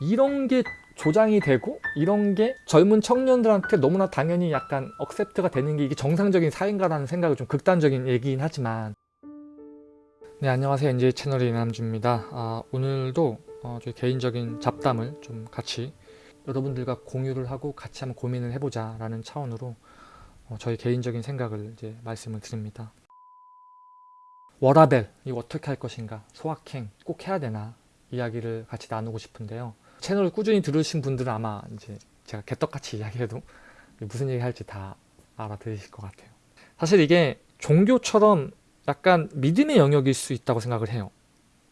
이런 게 조장이 되고 이런 게 젊은 청년들한테 너무나 당연히 약간 억셉트가 되는 게 이게 정상적인 사회인가라는 생각을 좀 극단적인 얘기긴 하지만. 네 안녕하세요. NJ 채널의 이남주입니다. 아, 오늘도 어, 저희 개인적인 잡담을 좀 같이 여러분들과 공유를 하고 같이 한번 고민을 해보자 라는 차원으로 어, 저희 개인적인 생각을 이제 말씀을 드립니다. 워라벨 이거 어떻게 할 것인가 소확행 꼭 해야 되나 이야기를 같이 나누고 싶은데요 채널을 꾸준히 들으신 분들은 아마 이제 제가 개떡같이 이야기해도 무슨 얘기 할지 다 알아들으실 것 같아요. 사실 이게 종교처럼 약간 믿음의 영역일 수 있다고 생각을 해요.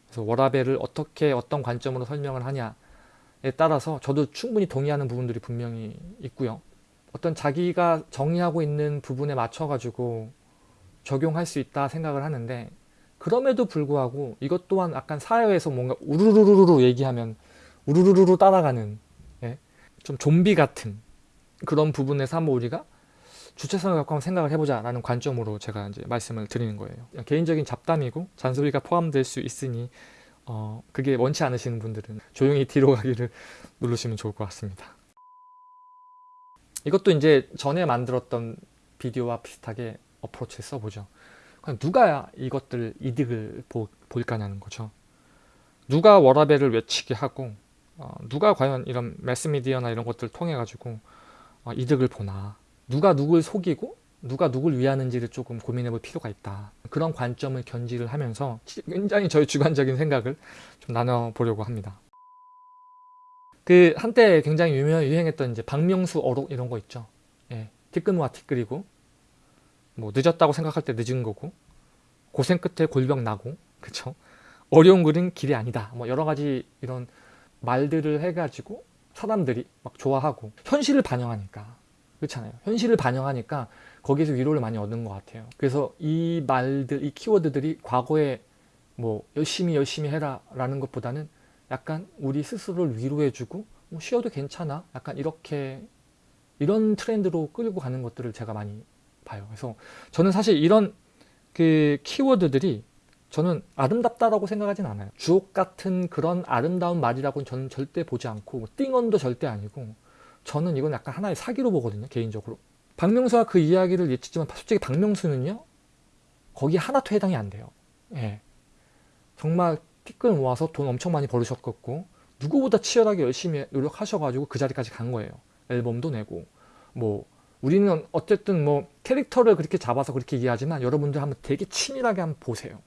그래서 워라벨을 어떻게 어떤 관점으로 설명을 하냐에 따라서 저도 충분히 동의하는 부분들이 분명히 있고요. 어떤 자기가 정의하고 있는 부분에 맞춰 가지고 적용할 수 있다 생각을 하는데 그럼에도 불구하고 이것 또한 약간 사회에서 뭔가 우르르르르 얘기하면 우르르르 따라가는 예? 좀 좀비 같은 그런 부분에서 한번 우리가 주체성을 갖고 한번 생각을 해보자 라는 관점으로 제가 이제 말씀을 드리는 거예요. 개인적인 잡담이고 잔소리가 포함될 수 있으니 어, 그게 원치 않으시는 분들은 조용히 뒤로 가기를 누르시면 좋을 것 같습니다. 이것도 이제 전에 만들었던 비디오와 비슷하게 어프로치를 써보죠. 그럼 누가 이것들 이득을 보, 볼까냐는 거죠. 누가 워라벨을 외치게 하고 어, 누가 과연 이런 매스미디어나 이런 것들을 통해 가지고 어, 이득을 보나? 누가 누굴 속이고 누가 누굴 위하는지를 조금 고민해 볼 필요가 있다. 그런 관점을 견지를 하면서 굉장히 저희 주관적인 생각을 좀 나눠보려고 합니다. 그 한때 굉장히 유명, 유행했던 이제 박명수 어록 이런 거 있죠. 예, 티끌모아 티끌이고 뭐 늦었다고 생각할 때 늦은 거고 고생 끝에 골병 나고 그쵸? 어려운 글은 길이 아니다. 뭐 여러 가지 이런 말들을 해가지고 사람들이 막 좋아하고 현실을 반영하니까 그렇잖아요. 현실을 반영하니까 거기에서 위로를 많이 얻는 것 같아요. 그래서 이 말들 이 키워드들이 과거에 뭐 열심히 열심히 해라 라는 것보다는 약간 우리 스스로를 위로해주고 뭐 쉬어도 괜찮아 약간 이렇게 이런 트렌드로 끌고 가는 것들을 제가 많이 봐요. 그래서 저는 사실 이런 그 키워드들이 저는 아름답다라고 생각하진 않아요. 주옥 같은 그런 아름다운 말이라고는 저는 절대 보지 않고 뭐 띵언도 절대 아니고 저는 이건 약간 하나의 사기로 보거든요 개인적으로. 박명수가 그 이야기를 예치지만 솔직히 박명수는요 거기 하나도 해당이 안 돼요. 예. 정말 티끌 모아서 돈 엄청 많이 벌으셨겠고 누구보다 치열하게 열심히 노력하셔가지고 그 자리까지 간 거예요. 앨범도 내고. 뭐 우리는 어쨌든 뭐 캐릭터를 그렇게 잡아서 그렇게 얘기하지만 여러분들 한번 되게 치밀하게 한번 보세요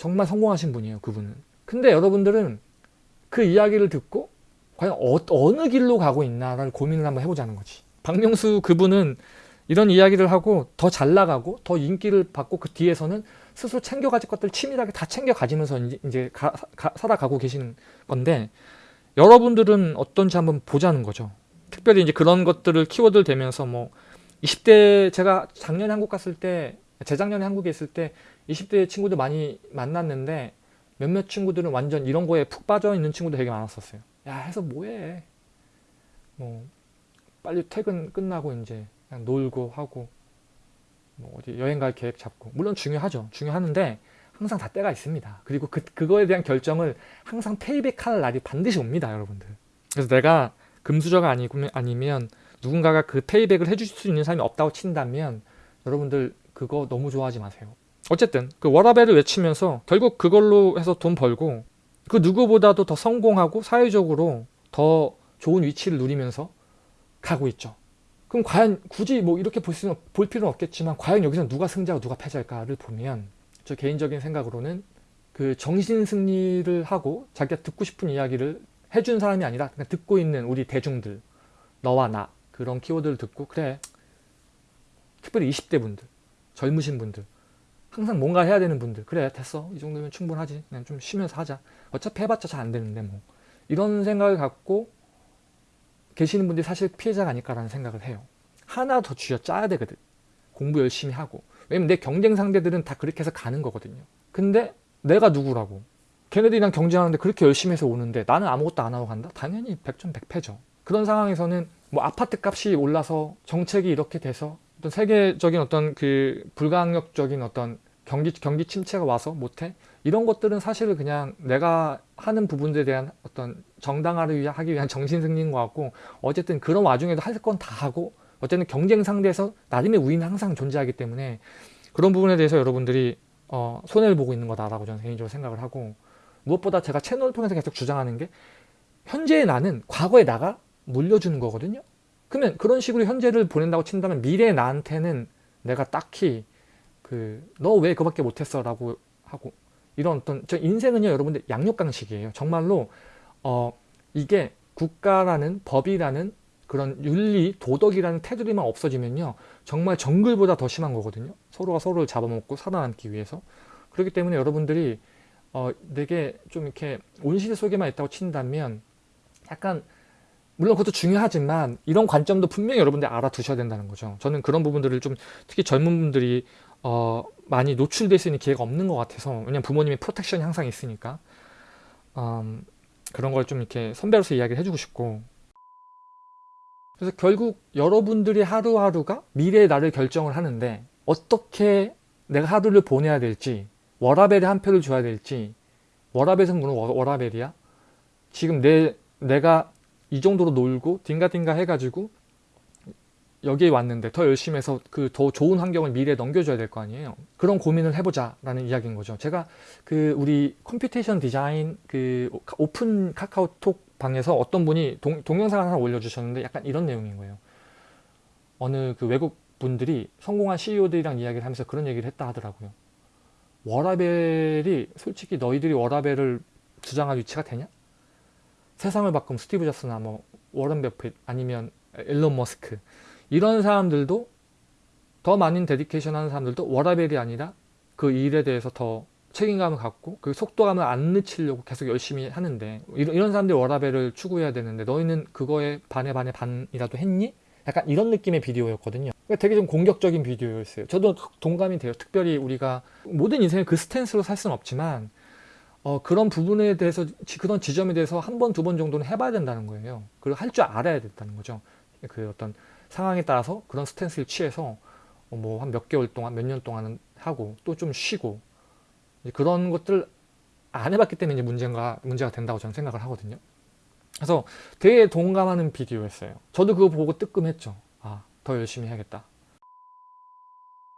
정말 성공하신 분이에요 그분은. 근데 여러분들은 그 이야기를 듣고 과연 어, 느 길로 가고 있나를 고민을 한번 해보자는 거지. 박명수 그분은 이런 이야기를 하고 더 잘 나가고 더 인기를 받고 그 뒤에서는 스스로 챙겨가질 것들 치밀하게 다 챙겨 가지면서 이제 가, 가, 살아가고 계시는 건데 여러분들은 어떤지 한번 보자는 거죠. 특별히 이제 그런 것들을 키워드를 대면서 뭐 20대 제가 작년에 한국 갔을 때 재작년에 한국에 있을 때 20대 친구들 많이 만났는데 몇몇 친구들은 완전 이런 거에 푹 빠져 있는 친구들 되게 많았었어요. 야 해서 뭐해? 뭐 빨리 퇴근 끝나고 이제 그냥 놀고 하고 뭐 어디 여행 갈 계획 잡고. 물론 중요하죠. 중요하는데 항상 다 때가 있습니다. 그리고 그, 그거에 대한 결정을 항상 페이백할 날이 반드시 옵니다 여러분들. 그래서 내가 금수저가 아니고, 아니면 누군가가 그 페이백을 해주실 수 있는 사람이 없다고 친다면 여러분들 그거 너무 좋아하지 마세요 어쨌든 그 워라벨을 외치면서 결국 그걸로 해서 돈 벌고 그 누구보다도 더 성공하고 사회적으로 더 좋은 위치를 누리면서 가고 있죠. 그럼 과연 굳이 뭐 이렇게 볼, 수는, 볼 필요는 없겠지만 과연 여기서 누가 승자고 누가 패자일까를 보면 저 개인적인 생각으로는 그 정신 승리를 하고 자기가 듣고 싶은 이야기를 해준 사람이 아니라 그냥 듣고 있는 우리 대중들 너와 나 그런 키워드를 듣고 그래. 특별히 20대 분들 젊으신 분들 항상 뭔가 해야 되는 분들. 그래 됐어. 이 정도면 충분하지. 그냥 좀 쉬면서 하자. 어차피 해봤자 잘 안 되는데 뭐. 이런 생각을 갖고 계시는 분들이 사실 피해자가 아닐까라는 생각을 해요. 하나 더 쥐어 짜야 되거든. 공부 열심히 하고. 왜냐면 내 경쟁 상대들은 다 그렇게 해서 가는 거거든요. 근데 내가 누구라고? 걔네들이랑 경쟁하는데 그렇게 열심히 해서 오는데 나는 아무것도 안 하고 간다? 당연히 백전백패죠. 그런 상황에서는 뭐 아파트 값이 올라서 정책이 이렇게 돼서 어떤 세계적인 어떤 그 불가항력적인 어떤 경기 경기 침체가 와서 못해 이런 것들은 사실 그냥 내가 하는 부분들에 대한 어떤 정당화를 위하- 하기 위한 정신 승리인 것 같고 어쨌든 그런 와중에도 할 건 다 하고 어쨌든 경쟁 상대에서 나름의 우위는 항상 존재하기 때문에 그런 부분에 대해서 여러분들이 어, 손해를 보고 있는 거다라고 저는 개인적으로 생각을 하고 무엇보다 제가 채널을 통해서 계속 주장하는 게 현재의 나는 과거의 나가 물려주는 거거든요. 그러면 그런 식으로 현재를 보낸다고 친다면 미래의 나한테는 내가 딱히 그 너 왜 그밖에 못했어 라고 하고 이런 어떤 저 인생은요 여러분들 양육강식이에요. 정말로 어 이게 국가라는 법이라는 그런 윤리 도덕이라는 테두리만 없어지면요 정말 정글보다 더 심한 거거든요. 서로가 서로를 잡아먹고 살아남기 위해서. 그렇기 때문에 여러분들이 어 되게 좀 이렇게 온실 속에만 있다고 친다면 약간 물론 그것도 중요하지만 이런 관점도 분명히 여러분들 알아두셔야 된다는 거죠. 저는 그런 부분들을 좀 특히 젊은 분들이 어, 많이 노출될 수 있는 기회가 없는 것 같아서 왜냐면 부모님의 프로텍션이 항상 있으니까. 음, 그런 걸 좀 이렇게 선배로서 이야기를 해주고 싶고. 그래서 결국 여러분들이 하루하루가 미래의 나를 결정을 하는데 어떻게 내가 하루를 보내야 될지 워라벨에 한 표를 줘야 될지 워라벨은 물론 워- 워라벨이야. 지금 내 내가 이 정도로 놀고 딩가딩가 해가지고 여기에 왔는데 더 열심히 해서 그 더 좋은 환경을 미래에 넘겨줘야 될 거 아니에요. 그런 고민을 해보자 라는 이야기인 거죠. 제가 그 우리 computation 디자인 그 오픈 카카오톡 방에서 어떤 분이 동, 동영상을 하나 올려주셨는데 약간 이런 내용인 거예요. 어느 그 외국 분들이 성공한 CEO들이랑 이야기를 하면서 그런 얘기를 했다 하더라고요. 워라밸이 솔직히 너희들이 워라밸을 주장할 위치가 되냐? 세상을 바꾼 스티브 잡스나 뭐 워런 버핏 아니면 일론 머스크 이런 사람들도 더 많은 dedication 하는 사람들도 워라밸이 아니라 그 일에 대해서 더 책임감을 갖고 그 속도감을 안 늦추려고 계속 열심히 하는데 이런, 이런 사람들이 워라밸을 추구해야 되는데 너희는 그거에 반에 반에 반이라도 했니? 약간 이런 느낌의 비디오였거든요. 그러니까 되게 좀 공격적인 비디오였어요. 저도 동감이 돼요. 특별히 우리가 모든 인생을 그 stance로 살 수는 없지만 어, 그런 부분에 대해서 지- 그런 지점에 대해서 한 번 두 번 정도는 해봐야 된다는 거예요. 그리고 할 줄 알아야 된다는 거죠. 그 어떤 상황에 따라서 그런 스탠스를 취해서 뭐 한 몇 개월 동안 몇 년 동안은 하고 또 좀 쉬고 그런 것들 안 해봤기 때문에 이제 문제가 문제가 된다고 저는 생각을 하거든요. 그래서 되게 동감하는 비디오였어요. 저도 그거 보고 뜨끔했죠. 아, 더 열심히 해야겠다.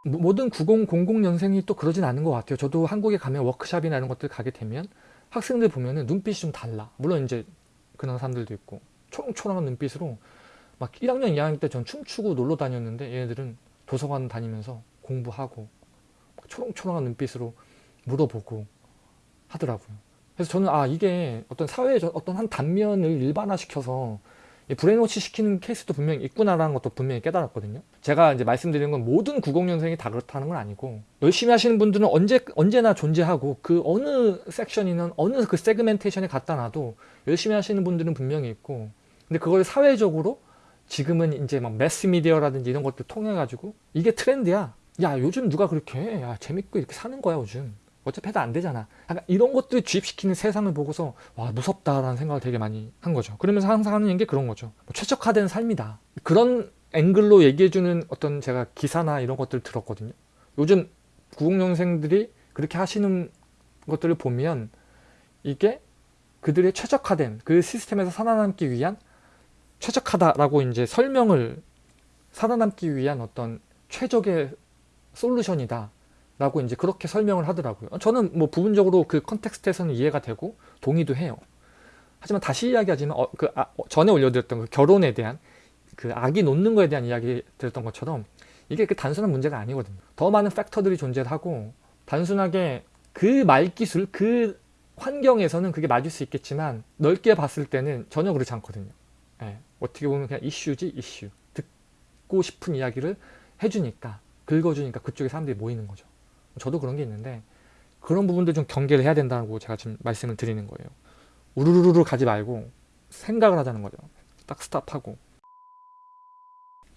모- 모든 90, 00년생이 또 그러진 않은 것 같아요. 저도 한국에 가면 워크샵이나 이런 것들 가게 되면 학생들 보면은 눈빛이 좀 달라. 물론 이제 그런 사람들도 있고 초롱초롱한 눈빛으로 막 1학년, 2학년 때 전 춤추고 놀러 다녔는데 얘네들은 도서관 다니면서 공부하고 막 초롱초롱한 눈빛으로 물어보고 하더라고요. 그래서 저는 아 이게 어떤 사회의 저- 어떤 한 단면을 일반화시켜서 이 brainwash 시키는 케이스도 분명히 있구나라는 것도 분명히 깨달았거든요. 제가 이제 말씀드리는 건 모든 90년생이 다 그렇다는 건 아니고 열심히 하시는 분들은 언제 언제나 존재하고 그 어느 section이든 어느 그 segmentation에 갖다 놔도 열심히 하시는 분들은 분명히 있고 근데 그걸 사회적으로 지금은 이제 막 매스미디어라든지 이런 것들 통해 가지고 이게 트렌드야. 야 요즘 누가 그렇게 해? 야 재밌고 이렇게 사는 거야 요즘. 어차피 해도 안 되잖아. 약간 이런 것들을 주입시키는 세상을 보고서 와 무섭다라는 생각을 되게 많이 한 거죠. 그러면서 항상 하는 게 그런 거죠. 뭐 최적화된 삶이다. 그런 앵글로 얘기해주는 어떤 제가 기사나 이런 것들을 들었거든요. 요즘 90년생들이 그렇게 하시는 것들을 보면 이게 그들의 최적화된 그 시스템에서 살아남기 위한 최적화다라고 이제 설명을 살아남기 위한 어떤 최적의 솔루션이다. 라고 이제 그렇게 설명을 하더라고요. 저는 뭐 부분적으로 그 컨텍스트에서는 이해가 되고 동의도 해요. 하지만 다시 이야기하지만 어, 그 아, 어, 전에 올려드렸던 그 결혼에 대한 그 아기 놓는 거에 대한 이야기 드렸던 것처럼 이게 그 단순한 문제가 아니거든요. 더 많은 팩터들이 존재하고 단순하게 그 말기술 그 환경에서는 그게 맞을 수 있겠지만 넓게 봤을 때는 전혀 그렇지 않거든요. 예, 어떻게 보면 그냥 이슈지 이슈 듣고 싶은 이야기를 해주니까 긁어주니까 그쪽에 사람들이 모이는 거죠. 저도 그런 게 있는데 그런 부분들 좀 경계를 해야 된다고 제가 지금 말씀을 드리는 거예요. 우르르르 가지 말고 생각을 하자는 거죠. 딱 스탑하고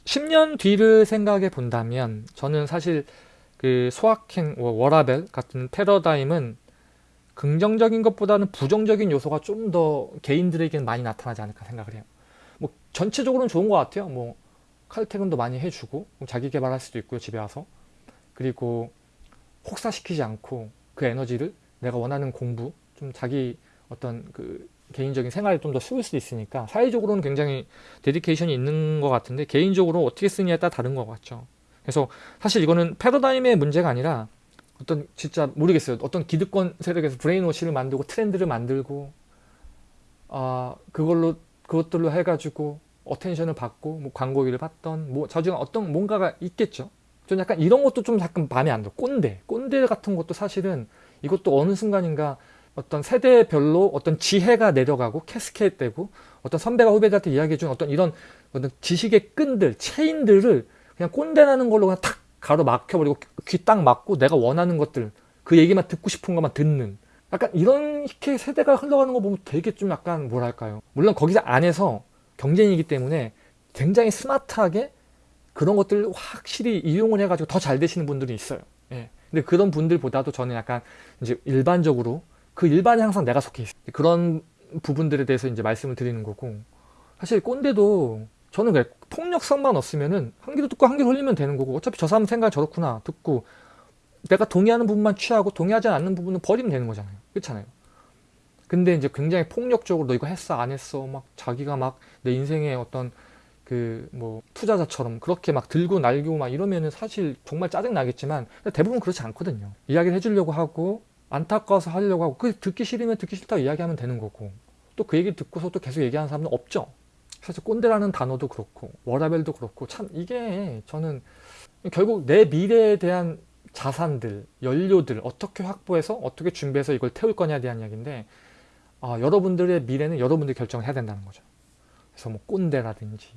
10년 뒤를 생각해 본다면 저는 사실 그 소확행 워- 워라벨 같은 패러다임은 긍정적인 것보다는 부정적인 요소가 좀 더 개인들에게는 많이 나타나지 않을까 생각을 해요. 뭐 전체적으로는 좋은 것 같아요. 뭐 칼퇴근도 많이 해주고 뭐 자기 개발할 수도 있고요 집에 와서 그리고 혹사시키지 않고 그 에너지를 내가 원하는 공부 좀 자기 어떤 그 개인적인 생활에 좀 더 쓰일 수 있으니까 사회적으로는 굉장히 데디케이션이 있는 것 같은데 개인적으로 어떻게 쓰느냐에 따라 다른 것 같죠. 그래서 사실 이거는 패러다임의 문제가 아니라 어떤 진짜 모르겠어요. 어떤 기득권 세력에서 brainwash를 만들고 트렌드를 만들고 아 그걸로 그것들로 해가지고 attention을 받고 뭐 광고비를 받던 뭐 자주가 어떤 뭔가가 있겠죠. 전 약간 이런 것도 좀 약간 마음에 안 들어. 꼰대, 꼰대 같은 것도 사실은 이것도 어느 순간인가 어떤 세대별로 어떤 지혜가 내려가고 cascade되고 어떤 선배가 후배들한테 이야기해준 어떤 이런 어떤 지식의 끈들, 체인들을 그냥 꼰대라는 걸로 그냥 탁 가로 막혀버리고 귀 딱 막고 내가 원하는 것들 그 얘기만 듣고 싶은 것만 듣는. 약간 이렇게 세대가 흘러가는 거 보면 되게 좀 약간 뭐랄까요? 물론 거기서 안에서 경쟁이기 때문에 굉장히 스마트하게 그런 것들을 확실히 이용을 해가지고 더 잘 되시는 분들이 있어요. 예. 근데 그런 분들보다도 저는 약간 이제 일반적으로 그 일반에 항상 내가 속해 있어요. 그런 부분들에 대해서 이제 말씀을 드리는 거고 사실 꼰대도 저는 그래 폭력성만 없으면은 한 귀로 듣고 한 귀로 흘리면 되는 거고 어차피 저 사람 생각 저렇구나 듣고 내가 동의하는 부분만 취하고 동의하지 않는 부분은 버리면 되는 거잖아요. 그렇잖아요. 근데 이제 굉장히 폭력적으로 너 이거 했어 안 했어 막 자기가 막 내 인생의 어떤 그 뭐 투자자처럼 그렇게 막 들고 날고 막 이러면은 사실 정말 짜증 나겠지만 대부분 그렇지 않거든요 이야기를 해주려고 하고 안타까워서 하려고 하고 그 듣기 싫으면 듣기 싫다고 이야기하면 되는 거고 또 그 얘기 듣고서 또 계속 얘기하는 사람은 없죠 사실 꼰대라는 단어도 그렇고 워라벨도 그렇고 참 이게 저는 결국 내 미래에 대한 자산들, 연료들 어떻게 확보해서 어떻게 준비해서 이걸 태울 거냐에 대한 이야기인데 아, 여러분들의 미래는 여러분들이 결정을 해야 된다는 거죠. 그래서 뭐 꼰대라든지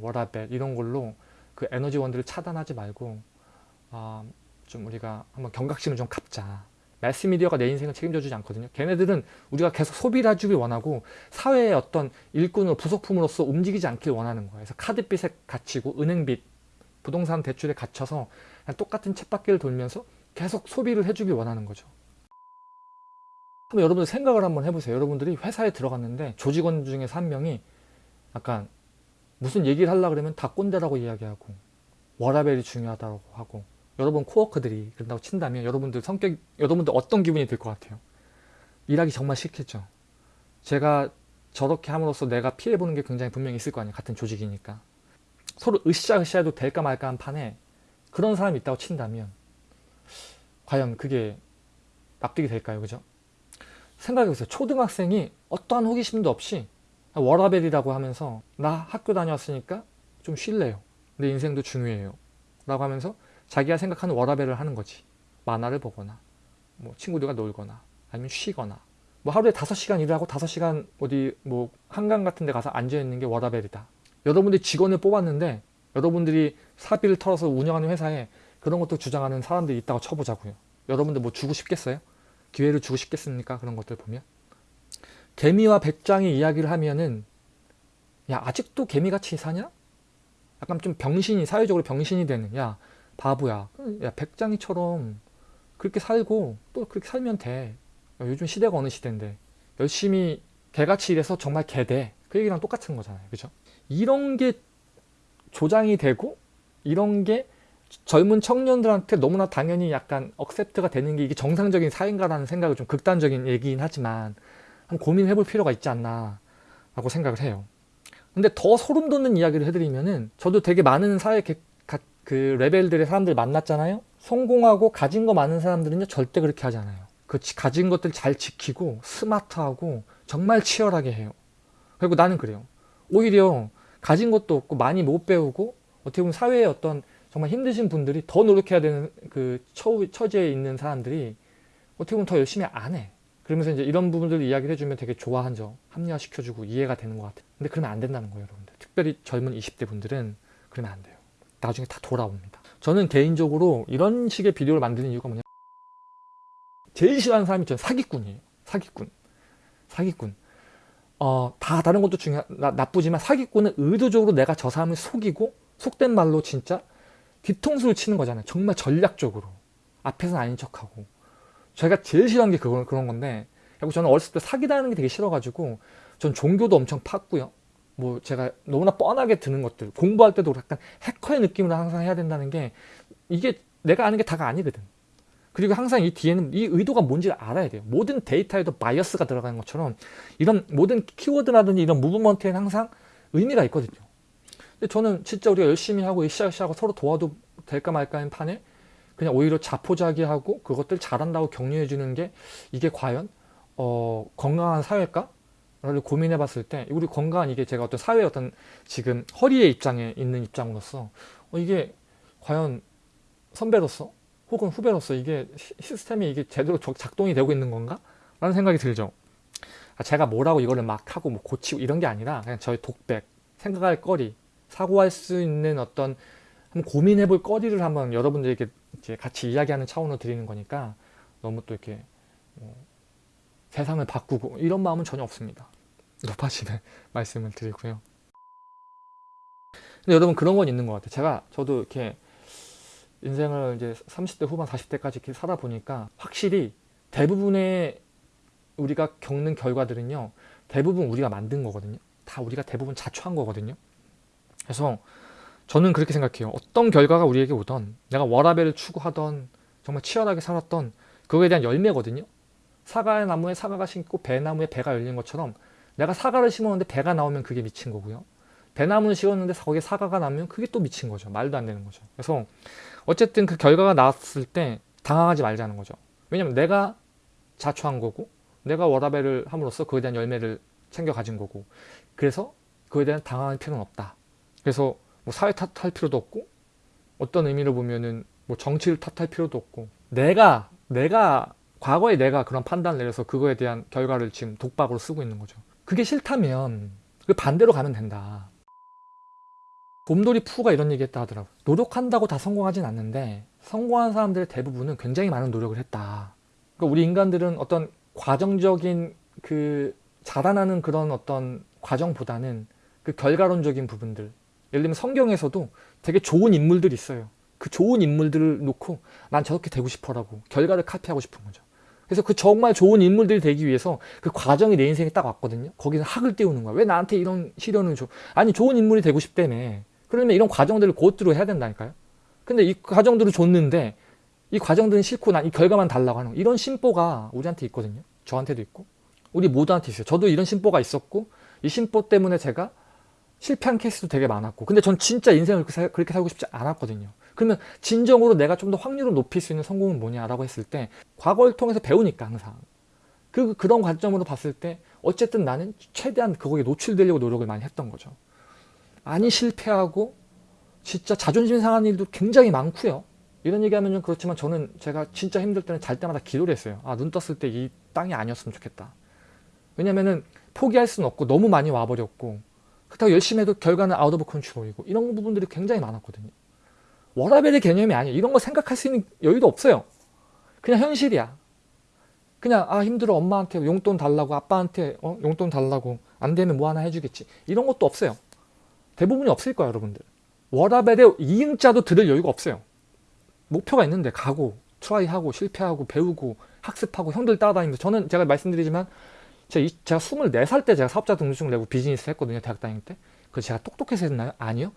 워라벨 이런 걸로 그 에너지원들을 차단하지 말고 아, 좀 우리가 한번 경각심을 좀 갖자. 매스미디어가 내 인생을 책임져 주지 않거든요. 걔네들은 우리가 계속 소비를 해주길 원하고 사회의 어떤 일꾼으로 부속품으로서 움직이지 않길 원하는 거예요. 그래서 카드빚에 갇히고 은행빚, 부동산 대출에 갇혀서 똑같은 쳇바퀴를 돌면서 계속 소비를 해주길 원하는 거죠. 한번 여러분들 생각을 한번 해보세요. 여러분들이 회사에 들어갔는데 조직원 중에서 한 명이 약간 무슨 얘기를 하려고 그러면 다 꼰대라고 이야기하고 워라벨이 중요하다고 하고 여러분 코워커들이 그런다고 친다면 여러분들 성격 여러분들 어떤 기분이 들 것 같아요? 일하기 정말 싫겠죠. 제가 저렇게 함으로써 내가 피해보는 게 굉장히 분명히 있을 거 아니에요. 같은 조직이니까. 서로 으쌰으쌰 해도 될까 말까 한 판에 그런 사람이 있다고 친다면 과연 그게 납득이 될까요? 그죠? 생각해보세요. 초등학생이 어떠한 호기심도 없이 워라벨이라고 하면서 나 학교 다녔으니까 좀 쉴래요. 내 인생도 중요해요. 라고 하면서 자기가 생각하는 워라벨을 하는 거지. 만화를 보거나 뭐 친구들과 놀거나 아니면 쉬거나 뭐 하루에 5시간 일을 하고 5시간 어디 뭐 한강 같은 데 가서 앉아있는 게 워라벨이다. 여러분들이 직원을 뽑았는데 여러분들이 사비를 털어서 운영하는 회사에 그런 것도 주장하는 사람들이 있다고 쳐보자고요. 여러분들 뭐 주고 싶겠어요? 기회를 주고 싶겠습니까? 그런 것들 보면. 개미와 백장이 이야기를 하면은 야 아직도 개미같이 사냐? 약간 좀 병신이 사회적으로 병신이 되는 야 바보야. 야 백장이처럼 그렇게 살고 또 그렇게 살면 돼. 야, 요즘 시대가 어느 시대인데. 열심히 개같이 일해서 정말 개돼. 그 얘기랑 똑같은 거잖아요. 그죠? 이런 게 조장이 되고 이런 게 젊은 청년들한테 너무나 당연히 약간 억셉트가 되는 게 이게 정상적인 사회인가라는 생각을 좀 극단적인 얘기긴 하지만 한번 고민해 볼 필요가 있지 않나 라고 생각을 해요. 근데 더 소름 돋는 이야기를 해드리면은 저도 되게 많은 사회 그 레벨들의 사람들 만났잖아요. 성공하고 가진 거 많은 사람들은요 절대 그렇게 하지 않아요. 그 가진 것들 잘 지키고 스마트하고 정말 치열하게 해요. 그리고 나는 그래요. 오히려 가진 것도 없고 많이 못 배우고 어떻게 보면 사회에 어떤 정말 힘드신 분들이 더 노력해야 되는 그 처, 처지에 있는 사람들이 어떻게 보면 더 열심히 안 해 그러면서 이제 이런 부분들 이야기를 해주면 되게 좋아하죠 합리화시켜주고 이해가 되는 것 같아요 근데 그러면 안 된다는 거예요 여러분들 특별히 젊은 20대 분들은 그러면 안 돼요 나중에 다 돌아옵니다. 저는 개인적으로 이런 식의 비디오를 만드는 이유가 뭐냐 제일 싫어하는 사람이 저는 사기꾼이에요. 사기꾼. 사기꾼. 어, 다 다른 것도 중요 나, 나쁘지만 사기꾼은 의도적으로 내가 저 사람을 속이고 속된 말로 진짜 뒤통수를 치는 거잖아요. 정말 전략적으로. 앞에서는 아닌 척하고. 제가 제일 싫어하는 게 그거, 그런 건데 그리고 저는 어렸을 때 사기당하는 게 되게 싫어가지고 전 종교도 엄청 팠고요. 뭐 제가 너무나 뻔하게 드는 것들 공부할 때도 약간 해커의 느낌으로 항상 해야 된다는 게 이게 내가 아는 게 다가 아니거든 그리고 항상 이 뒤에는 이 의도가 뭔지를 알아야 돼요. 모든 데이터에도 bias가 들어가는 것처럼 이런 모든 키워드라든지 이런 movement에는 항상 의미가 있거든요. 근데 저는 진짜 우리가 열심히 하고 으쌰으쌰하고 서로 도와도 될까 말까 하는 판에 그냥 오히려 자포자기하고 그것들 잘한다고 격려해 주는 게 이게 과연 어, 건강한 사회일까? 를 고민해 봤을 때 우리 건강한 이게 제가 어떤 사회의 어떤 지금 허리의 입장에 있는 입장으로서 어, 이게 과연 선배로서 혹은 후배로서 이게 시- 시스템이 이게 제대로 적- 작동이 되고 있는 건가? 라는 생각이 들죠. 아, 제가 뭐라고 이거를 막 하고 뭐 고치고 이런 게 아니라 그냥 저의 독백, 생각할 거리, 사고할 수 있는 어떤 고민해 볼 거리를 한번 여러분들에게 같이 이야기하는 차원으로 드리는 거니까 너무 또 이렇게 뭐 세상을 바꾸고 이런 마음은 전혀 없습니다. 높아지는 말씀을 드리고요. 근데 여러분 그런 건 있는 것 같아요. 제가 저도 이렇게 인생을 이제 30대 후반 40대까지 이렇게 살아보니까 확실히 대부분의 우리가 겪는 결과들은요. 대부분 우리가 만든 거거든요. 다 우리가 대부분 자초한 거거든요. 그래서 저는 그렇게 생각해요. 어떤 결과가 우리에게 오던 내가 워라벨을 추구하던 정말 치열하게 살았던 그거에 대한 열매거든요. 사과의 나무에 사과가 심고 배나무에 배가 열린 것처럼 내가 사과를 심었는데 배가 나오면 그게 미친 거고요. 배나무를 심었는데 거기에 사과가 나면 그게 또 미친 거죠. 말도 안 되는 거죠. 그래서 어쨌든 그 결과가 나왔을 때 당황하지 말자는 거죠. 왜냐면 내가 자초한 거고 내가 워라벨을 함으로써 그에 대한 열매를 챙겨 가진 거고 그래서 그에 대한 당황할 필요는 없다. 그래서 뭐 사회 탓할 필요도 없고 어떤 의미로 보면은 뭐 정치를 탓할 필요도 없고 내가 내가 과거에 내가 그런 판단을 내려서 그거에 대한 결과를 지금 독박으로 쓰고 있는 거죠. 그게 싫다면 그 반대로 가면 된다. 곰돌이 푸가 이런 얘기 했다 하더라고. 노력한다고 다 성공하진 않는데 성공한 사람들의 대부분은 굉장히 많은 노력을 했다. 그러니까 우리 인간들은 어떤 과정적인 그 자라나는 그런 어떤 과정보다는 그 결과론적인 부분들 예를 들면 성경에서도 되게 좋은 인물들이 있어요. 그 좋은 인물들을 놓고 난 저렇게 되고 싶어라고 결과를 카피하고 싶은 거죠. 그래서 그 정말 좋은 인물들이 되기 위해서 그 과정이 내 인생에 딱 왔거든요. 거기서 학을 띄우는 거야. 왜 나한테 이런 시련을 줘? 아니 좋은 인물이 되고 싶다며. 그러면 이런 과정들을 고트로 해야 된다니까요. 근데 이 과정들을 줬는데 이 과정들은 싫고 난 이 결과만 달라고 하는 거. 이런 심보가 우리한테 있거든요. 저한테도 있고 우리 모두한테 있어요. 저도 이런 심보가 있었고 이 심보 때문에 제가 실패한 케이스도 되게 많았고 근데 전 진짜 인생을 그렇게, 살, 그렇게 살고 싶지 않았거든요. 그러면 진정으로 내가 좀 더 확률을 높일 수 있는 성공은 뭐냐라고 했을 때 과거를 통해서 배우니까 항상 그 그런 관점으로 봤을 때 어쨌든 나는 최대한 그거에 노출되려고 노력을 많이 했던 거죠. 많이 실패하고 진짜 자존심 상한 일도 굉장히 많고요. 이런 얘기하면 좀 그렇지만 저는 제가 진짜 힘들 때는 잘 때마다 기도를 했어요. 아, 눈 떴을 때 이 땅이 아니었으면 좋겠다. 왜냐면은 포기할 수는 없고 너무 많이 와버렸고 그렇다고 열심히 해도 결과는 out of control이고 이런 부분들이 굉장히 많았거든요. 워라밸의 개념이 아니에요. 이런 거 생각할 수 있는 여유도 없어요. 그냥 현실이야. 그냥 아 힘들어 엄마한테 용돈 달라고 아빠한테 어, 용돈 달라고 안 되면 뭐 하나 해주겠지. 이런 것도 없어요. 대부분이 없을 거야 여러분들. 워라밸의 이응자도 들을 여유가 없어요. 목표가 있는데 가고 try하고 실패하고 배우고 학습하고 형들 따라다니면서 저는 제가 말씀드리지만 제가, 이- 제가 24살 때 제가 사업자 등록증 내고 비즈니스 했거든요 대학 다닐 때. 그래서 제가 똑똑해서 했나요? 아니요.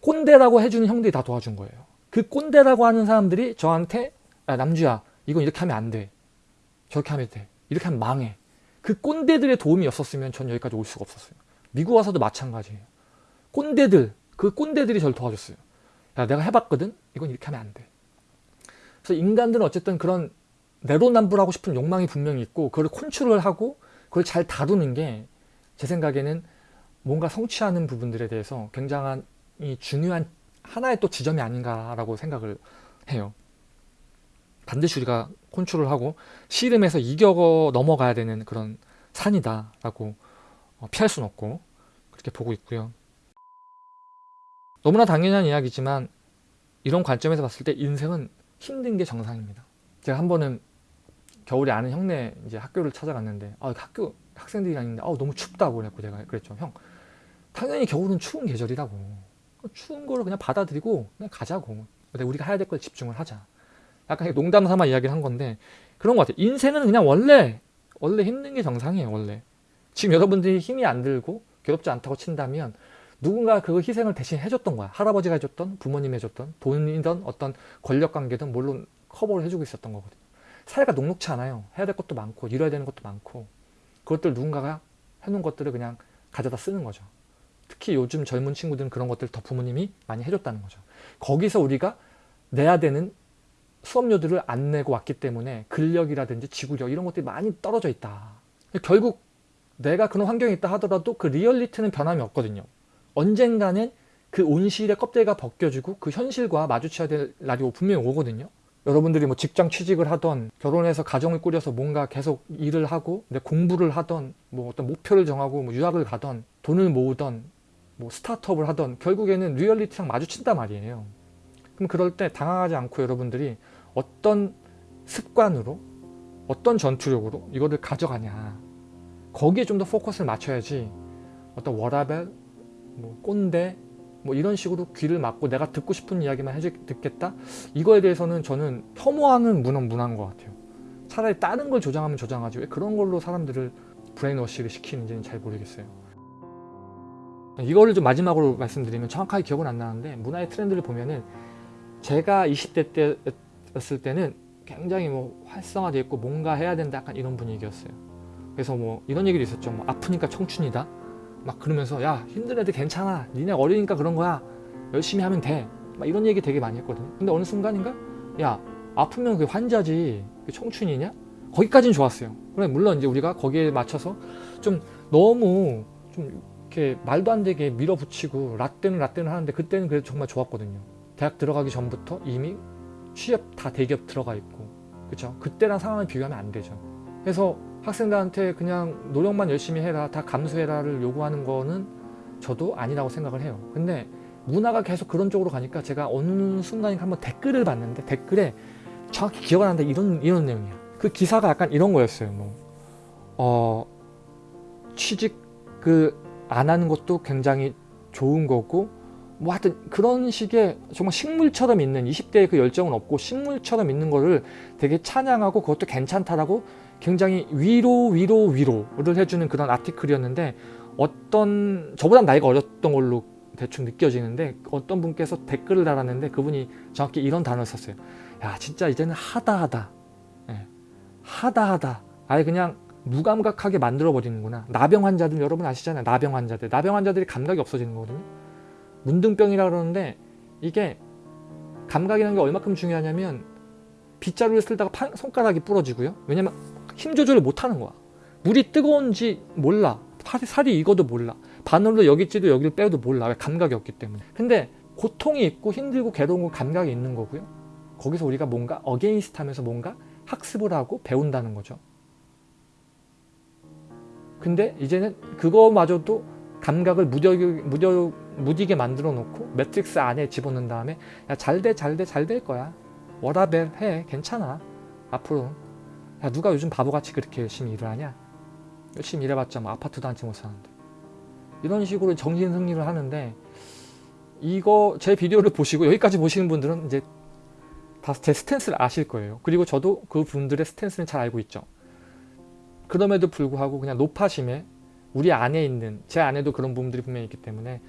꼰대라고 해주는 형들이 다 도와준 거예요. 그 꼰대라고 하는 사람들이 저한테 야 남주야 이건 이렇게 하면 안 돼. 저렇게 하면 돼. 이렇게 하면 망해. 그 꼰대들의 도움이 없었으면 전 여기까지 올 수가 없었어요. 미국 와서도 마찬가지예요. 꼰대들 그 꼰대들이 저를 도와줬어요. 야 내가 해봤거든? 이건 이렇게 하면 안 돼. 그래서 인간들은 어쨌든 그런 내로남불하고 싶은 욕망이 분명히 있고 그걸 컨트롤 하고 그걸 잘 다루는 게 제 생각에는 뭔가 성취하는 부분들에 대해서 굉장한 이 중요한 하나의 또 지점이 아닌가라고 생각을 해요. 반드시 우리가 컨트롤하고 씨름에서 이겨 넘어가야 되는 그런 산이다라고 어, 피할 수는 없고 그렇게 보고 있고요. 너무나 당연한 이야기지만 이런 관점에서 봤을 때 인생은 힘든 게 정상입니다. 제가 한 번은 겨울에 아는 형네 이제 학교를 찾아갔는데 아 학교 학생들이랑 있는데 아 너무 춥다고 그랬고 제가 그랬죠 형. 당연히 겨울은 추운 계절이라고. 추운 거를 그냥 받아들이고 그냥 가자고. 근데 우리가 해야 될 걸 집중을 하자. 약간 농담 삼아 이야기를 한 건데 그런 것 같아요. 인생은 그냥 원래 원래 힘든 게 정상이에요 원래. 지금 여러분들이 힘이 안 들고 괴롭지 않다고 친다면 누군가 그 희생을 대신 해줬던 거야. 할아버지가 해줬던 부모님이 해줬던 돈이든 어떤 권력 관계든 물론 커버를 해주고 있었던 거거든요. 사회가 녹록치 않아요. 해야 될 것도 많고 이뤄야 되는 것도 많고 그것들 누군가가 해놓은 것들을 그냥 가져다 쓰는 거죠. 특히 요즘 젊은 친구들은 그런 것들 더 부모님이 많이 해줬다는 거죠. 거기서 우리가 내야 되는 수업료들을 안 내고 왔기 때문에 근력이라든지 지구력 이런 것들이 많이 떨어져 있다. 결국 내가 그런 환경에 있다 하더라도 그 리얼리티는 변함이 없거든요. 언젠가는 그 온실의 껍데기가 벗겨지고 그 현실과 마주쳐야 될 날이 분명히 오거든요. 여러분들이 뭐 직장 취직을 하던 결혼해서 가정을 꾸려서 뭔가 계속 일을 하고 내 공부를 하던 뭐 어떤 목표를 정하고 뭐 유학을 가던 돈을 모으던 뭐 스타트업을 하던 결국에는 리얼리티랑 마주친단 말이에요. 그럼 그럴 때 당황하지 않고 여러분들이 어떤 습관으로 어떤 전투력으로 이거를 가져가냐 거기에 좀 더 포커스를 맞춰야지 어떤 워라벨, 뭐 꼰대 뭐 이런 식으로 귀를 막고 내가 듣고 싶은 이야기만 해주, 듣겠다? 이거에 대해서는 저는 혐오하는 문은 문한 것 같아요. 차라리 다른 걸 조장하면 조장하지 왜 그런 걸로 사람들을 브레인워시를 시키는지는 잘 모르겠어요. 이거를 좀 마지막으로 말씀드리면 정확하게 기억은 안 나는데 문화의 트렌드를 보면은 제가 20대 때였을 때는 굉장히 뭐 활성화되어 있고 뭔가 해야 된다 약간 이런 분위기였어요. 그래서 뭐 이런 얘기도 있었죠. 뭐 아프니까 청춘이다. 막 그러면서 야 힘든 애들 괜찮아. 니네 어리니까 그런 거야. 열심히 하면 돼. 막 이런 얘기 되게 많이 했거든요. 근데 어느 순간인가 야 아프면 그게 환자지. 그게 청춘이냐? 거기까지는 좋았어요. 그래 물론 이제 우리가 거기에 맞춰서 좀 너무 좀 이렇게 말도 안 되게 밀어붙이고 라떼는 라떼는 하는데 그때는 그래도 정말 좋았거든요. 대학 들어가기 전부터 이미 취업 다 대기업 들어가 있고 그쵸 그때랑 상황을 비교하면 안 되죠 그래서 학생들한테 그냥 노력만 열심히 해라 다 감수해라를 요구하는 거는 저도 아니라고 생각을 해요. 근데 문화가 계속 그런 쪽으로 가니까 제가 어느 순간인가 한번 댓글을 봤는데 댓글에 정확히 기억 안 나는데 이런 이런 내용이야. 그 기사가 약간 이런 거였어요 뭐. 어, 취직 그 안 하는 것도 굉장히 좋은 거고 뭐 하여튼 그런 식의 정말 식물처럼 있는 20대의 그 열정은 없고 식물처럼 있는 거를 되게 찬양하고 그것도 괜찮다라고 굉장히 위로 위로 위로를 해주는 그런 아티클이었는데 어떤 저보다 나이가 어렸던 걸로 대충 느껴지는데 어떤 분께서 댓글을 달았는데 그분이 정확히 이런 단어를 썼어요. 야 진짜 이제는 하다하다. 예, 하다하다. 아예 그냥 무감각하게 만들어 버리는구나. 나병 환자들 여러분 아시잖아요. 나병 환자들. 나병 환자들이 감각이 없어지는 거거든요. 문둥병이라 그러는데 이게 감각이라는 게 얼마큼 중요하냐면 빗자루를 쓸다가 파, 손가락이 부러지고요. 왜냐면 힘 조절을 못하는 거야. 물이 뜨거운지 몰라. 살이, 익어도 몰라. 바늘로 여기 찌도 여기를 빼도 몰라. 왜 감각이 없기 때문에. 근데 고통이 있고 힘들고 괴로운 건 감각이 있는 거고요. 거기서 우리가 뭔가 against 하면서 뭔가 학습을 하고 배운다는 거죠. 근데 이제는 그거마저도 감각을 무뎌, 무뎌, 무디게 만들어 놓고 매트릭스 안에 집어넣은 다음에 야 잘 돼 잘 돼 잘 될 거야 워라밸 해 괜찮아 앞으로 야 누가 요즘 바보같이 그렇게 열심히 일을 하냐? 열심히 일해봤자 뭐 아파트도 한 채 못 사는데. 이런 식으로 정신승리를 하는데 이거 제 비디오를 보시고 여기까지 보시는 분들은 이제 다 제 스탠스를 아실 거예요. 그리고 저도 그 분들의 스탠스는 잘 알고 있죠. 그럼에도 불구하고 그냥 높아심에 우리 안에 있는 제 안에도 그런 부분들이 분명히 있기 때문에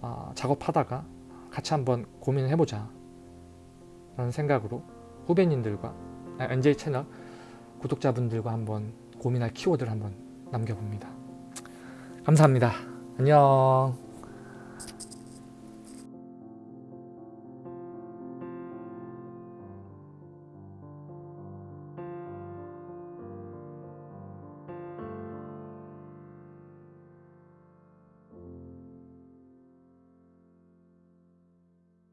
어, 작업하다가 같이 한번 고민을 해보자 라는 생각으로 후배님들과 NJ 채널 구독자분들과 한번 고민할 키워드를 한번 남겨봅니다. 감사합니다. 안녕